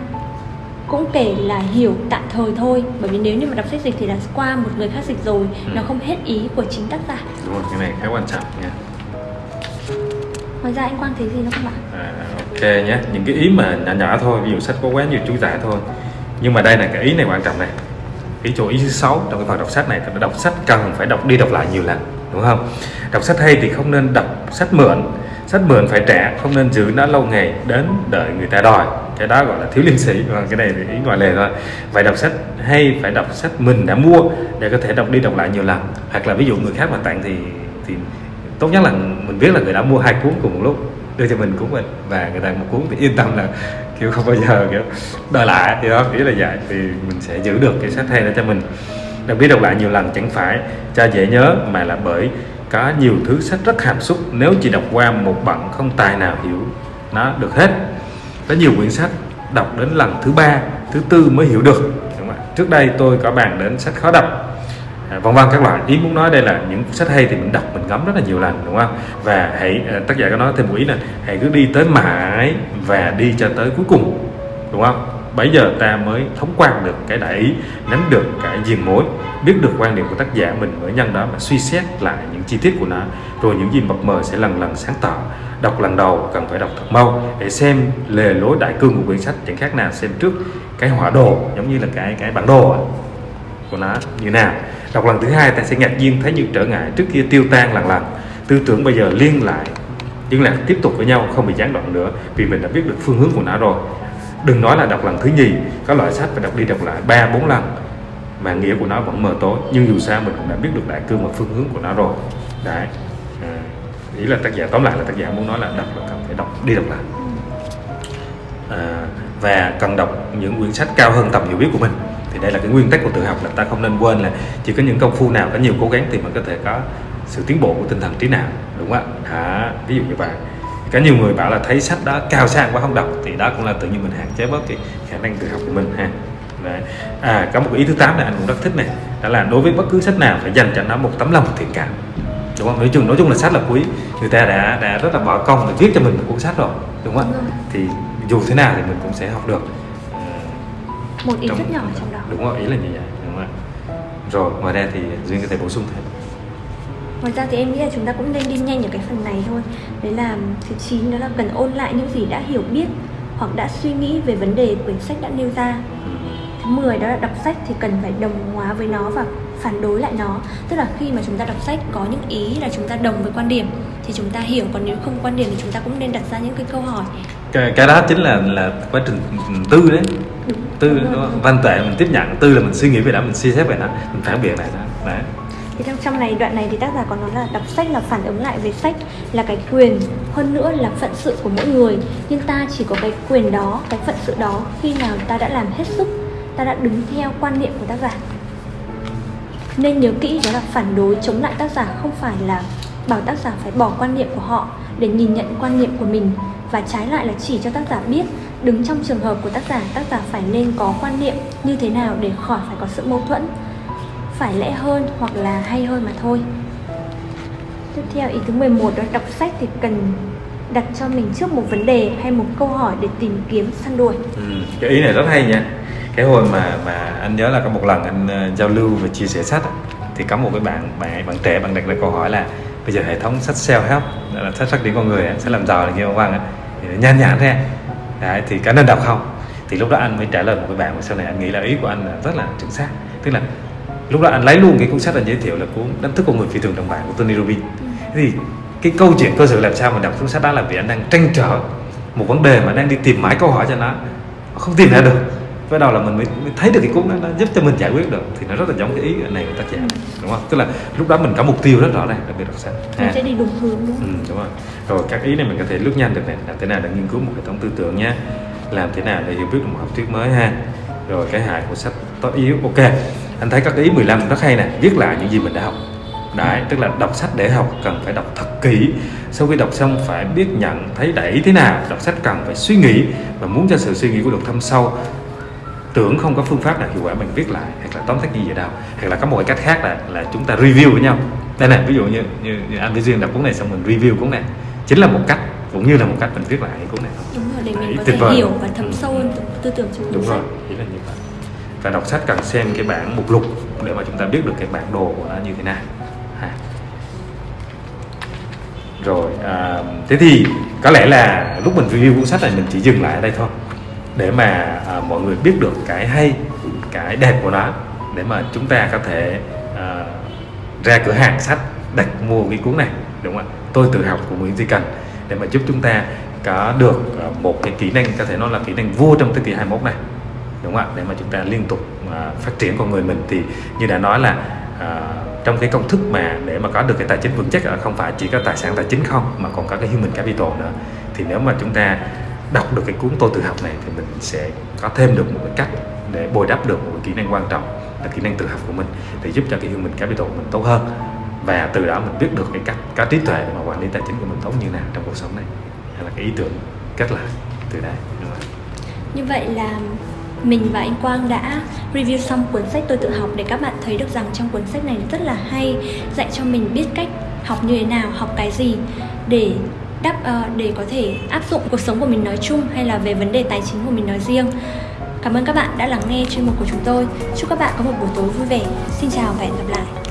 cũng kể là hiểu tạm thời thôi bởi vì nếu như mà đọc sách dịch thì là qua một người khác dịch rồi Ừ. nó không hết ý của chính tác giả. Đúng rồi cái này khá quan trọng nha. Ngoài ra anh quang thấy gì nữa không ạ? À, ok nhé. Những cái ý mà nhỏ nhỏ thôi ví dụ sách có quá nhiều chú giải thôi. Nhưng mà đây là cái ý này quan trọng này. Ý chỗ ý thứ sáu trong cái phần đọc sách này đọc sách cần phải đọc đi đọc lại nhiều lần đúng không? Đọc sách hay thì không nên đọc sách mượn sách mượn phải trả không nên giữ nó lâu ngày đến đợi người ta đòi. Cái đó gọi là thiếu liêm sĩ và cái này thì ý ngoài lề thôi. Phải đọc sách hay phải đọc sách mình đã mua để có thể đọc đi đọc lại nhiều lần. Hoặc là ví dụ người khác mà tặng thì thì tốt nhất là mình biết là người đã mua hai cuốn cùng một lúc, đưa cho mình cuốn mình. Và người ta một cuốn thì yên tâm là, kiểu, không bao giờ, kiểu, đòi lại, thì đó nghĩa là vậy. Thì mình sẽ giữ được cái sách hay đó cho mình. Đọc đi đọc lại nhiều lần chẳng phải cho dễ nhớ, mà là bởi có nhiều thứ sách rất hàm xúc nếu chỉ đọc qua một bản không tài nào hiểu. Nó được hết. Có nhiều quyển sách đọc đến lần thứ ba thứ tư mới hiểu được. Đúng không trước đây tôi có bàn đến sách khó đọc. À, vân vân các loại. Ý muốn nói đây là những sách hay thì mình đọc mình ngắm rất là nhiều lần đúng không? Và hãy à, tác giả có nói thêm một ý là hãy cứ đi tới mãi và đi cho tới cuối cùng đúng không? Bây giờ ta mới thống quan được cái đại ý, nắm được cái diện mối, biết được quan điểm của tác giả mình mới nhân đó mà suy xét lại những chi tiết của nó. Rồi những gì mập mờ sẽ lần lần sáng tỏ đọc lần đầu cần phải đọc thật mau để xem lề lối đại cương của quyển sách. Chẳng khác nào xem trước cái họa đồ, giống như là cái cái bản đồ của nó như nào. Đọc lần thứ hai ta sẽ ngạc nhiên thấy những trở ngại trước kia tiêu tan lần lần. Tư tưởng bây giờ liên lại, liên lạc tiếp tục với nhau, không bị gián đoạn nữa, vì mình đã biết được phương hướng của nó rồi đừng nói là đọc lần thứ nhì các loại sách phải đọc đi đọc lại ba bốn lần mà nghĩa của nó vẫn mờ tối. Nhưng dù sao mình cũng đã biết được đại cương và phương hướng của nó rồi. Đấy. À. ý là tác giả tóm lại là tác giả muốn nói là đọc là cần phải đọc đi đọc lại. À, và cần đọc những quyển sách cao hơn tầm hiểu biết của mình. Thì đây là cái nguyên tắc của tự học là ta không nên quên là chỉ có những công phu nào có nhiều cố gắng thì mình có thể có sự tiến bộ của tinh thần trí não đúng không ạ? À, ví dụ như vậy có nhiều người bảo là thấy sách đó cao sang quá không đọc thì đó cũng là tự nhiên mình hạn chế bớt cái khả năng tự học của mình ha. Đấy. à có một ý thứ tám này anh cũng rất thích này đó là đối với bất cứ sách nào phải dành cho nó một tấm lòng thiện cảm. Đúng không? Nói chung nói chung là sách là quý. Người ta đã đã rất là bỏ công để viết cho mình một cuốn sách rồi đúng không ạ? Thì dù thế nào thì mình cũng sẽ học được. Một ý trong- rất nhỏ trong đó. Đúng rồi ý là như vậy đúng không ạ? Rồi ngoài ra thì duyên có thể bổ sung thêm Ngoài ra thì em nghĩ là chúng ta cũng nên đi nhanh ở cái phần này thôi. Đấy là thứ 9 đó là cần ôn lại những gì đã hiểu biết Hoặc đã suy nghĩ về vấn đề quyển sách đã nêu ra. Thứ 10 đó là đọc sách thì cần phải đồng hóa với nó và phản đối lại nó. Tức là khi mà chúng ta đọc sách có những ý là chúng ta đồng với quan điểm Thì chúng ta hiểu, còn nếu không quan điểm thì chúng ta cũng nên đặt ra những cái câu hỏi. Cái, cái đó chính là là quá trình tư đấy. Đúng, tư đúng nó văn tuệ mình tiếp nhận tư là mình suy nghĩ về nó mình suy xét về nó mình phản biện lại nó. Đấy thì trong trong này, đoạn này thì tác giả có nói là đọc sách là phản ứng lại về sách là cái quyền, hơn nữa là phận sự của mỗi người. Nhưng ta chỉ có cái quyền đó, cái phận sự đó khi nào ta đã làm hết sức, ta đã đứng theo quan niệm của tác giả. Nên nhớ kỹ đó là phản đối chống lại tác giả không phải là bảo tác giả phải bỏ quan niệm của họ để nhìn nhận quan niệm của mình. Và trái lại là chỉ cho tác giả biết, đứng trong trường hợp của tác giả tác giả phải nên có quan niệm như thế nào để khỏi phải có sự mâu thuẫn phải lẽ hơn hoặc là hay hơn mà thôi. Tiếp theo ý thứ 11 đó đọc sách thì cần đặt cho mình trước một vấn đề hay một câu hỏi để tìm kiếm săn đuổi. ừ. cái ý này rất hay nha cái hồi mà mà anh nhớ là có một lần anh uh, giao lưu và chia sẻ sách thì có một cái bạn bạn bạn trẻ bạn đặt ra câu hỏi là bây giờ hệ thống sách self help là sách phát triển con người sẽ làm giàu là như ông Văn thì nhan nhản thế, Đấy, thì có nên đọc không thì lúc đó anh mới trả lời một cái bạn mà sau này anh nghĩ là ý của anh là rất là chính xác tức là lúc đó anh lấy luôn cái cuốn sách anh giới thiệu là cuốn đánh thức con người phi thường đồng bản của Tony Robbins. Thế thì cái câu chuyện cơ sở làm sao mà đọc cuốn sách đó là vì anh đang tranh trở một vấn đề mà đang đi tìm mãi câu hỏi cho nó. Không tìm ra được. Bắt đầu là mình mới, mới thấy được cái cuốn đó nó giúp cho mình giải quyết được. Thì nó rất là giống cái ý này của tác giả đúng không? Tức là lúc đó mình có mục tiêu rất rõ ràng đặc biệt đọc sách. Mình sẽ đi đúng hướng đúng Ừ, không? đúng rồi. Rồi các ý này mình có thể lướt nhanh được này, làm thế nào để nghiên cứu một hệ thống tư tưởng nhé, làm thế nào để hiểu biết được một học thuyết mới ha. Rồi cái hại của sách tốt yếu, ok. Anh thấy các ý 15 rất hay nè, viết lại những gì mình đã học. Đấy, tức là đọc sách để học cần phải đọc thật kỹ. Sau khi đọc xong phải biết nhận thấy ý thế nào. Đọc sách cần phải suy nghĩ và muốn cho sự suy nghĩ của được thâm sâu tưởng không có phương pháp nào hiệu quả mình viết lại hoặc là tóm tắt gì vậy đâu hoặc là có một cách khác là là chúng ta review với nhau đây này ví dụ như, như, như anh với duyên đọc cuốn này xong mình review cuốn này chính là một cách cũng như là một cách mình viết lại cuốn này Đúng rồi, để mình Đấy, có thể vời. hiểu và thấm sâu hơn tư tưởng trong đúng rồi ý là như vậy và đọc sách cần xem cái bản mục lục để mà chúng ta biết được cái bản đồ của nó như thế nào. Ha. rồi à, thế thì có lẽ là lúc mình review cuốn sách này mình chỉ dừng lại ở đây thôi để mà à, mọi người biết được cái hay cái đẹp của nó để mà chúng ta có thể à, ra cửa hàng sách đặt mua cái cuốn này đúng không ạ? Tôi tự học của Nguyễn Duy Cần để mà giúp chúng ta có được à, một cái kỹ năng có thể nói là kỹ năng vua trong thế kỷ 21 này đúng không ạ? Để mà chúng ta liên tục mà phát triển con người mình thì như đã nói là à, trong cái công thức mà để mà có được cái tài chính vững chắc là không phải chỉ có tài sản tài chính không mà còn có cái human capital nữa. Thì nếu mà chúng ta đọc được cái cuốn tôi tự học này thì mình sẽ có thêm được một cái cách để bồi đắp được một cái kỹ năng quan trọng là kỹ năng tự học của mình để giúp cho cái human capital của mình tốt hơn. Và từ đó mình biết được cái cách có trí tuệ mà quản lý tài chính của mình tốt như nào trong cuộc sống này. Hay là cái ý tưởng cách là từ đấy đúng không? Như vậy là mình và anh Quang đã review xong cuốn sách tôi tự học để các bạn thấy được rằng trong cuốn sách này rất là hay dạy cho mình biết cách học như thế nào, học cái gì để đáp uh, để có thể áp dụng cuộc sống của mình nói chung hay là về vấn đề tài chính của mình nói riêng. Cảm ơn các bạn đã lắng nghe chuyên mục của chúng tôi. Chúc các bạn có một buổi tối vui vẻ. Xin chào và hẹn gặp lại.